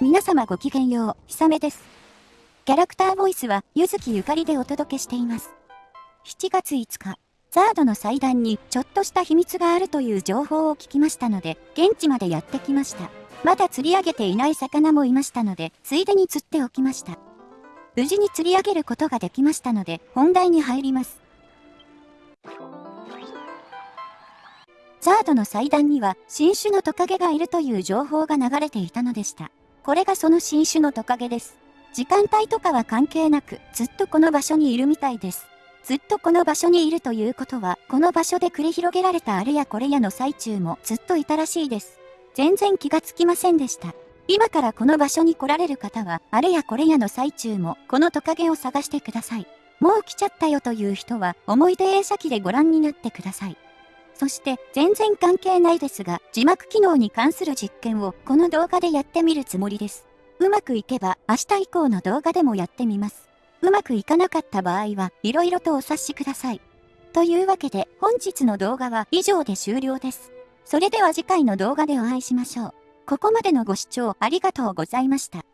皆様ごきげんよう、ひさめです。キャラクターボイスは、ゆずきゆかりでお届けしています。7月5日、ザードの祭壇にちょっとした秘密があるという情報を聞きましたので、現地までやってきました。まだ釣り上げていない魚もいましたので、ついでに釣っておきました。無事に釣り上げることができましたので、本題に入ります。ザードの祭壇には新種のトカゲがいるという情報が流れていたのでした。これがその新種のトカゲです。時間帯とかは関係なく、ずっとこの場所にいるみたいです。ずっとこの場所にいるということは、この場所で繰り広げられたあれやこれやの最中もずっといたらしいです。全然気がつきませんでした。今からこの場所に来られる方は、あれやこれやの最中も、このトカゲを探してください。もう来ちゃったよという人は、思い出映写機でご覧になってください。そして全然関係ないですが、字幕機能に関する実験をこの動画でやってみるつもりです。うまくいけば明日以降の動画でもやってみます。うまくいかなかった場合は色々とお察しください。というわけで本日の動画は以上で終了です。それでは次回の動画でお会いしましょう。ここまでのご視聴ありがとうございました。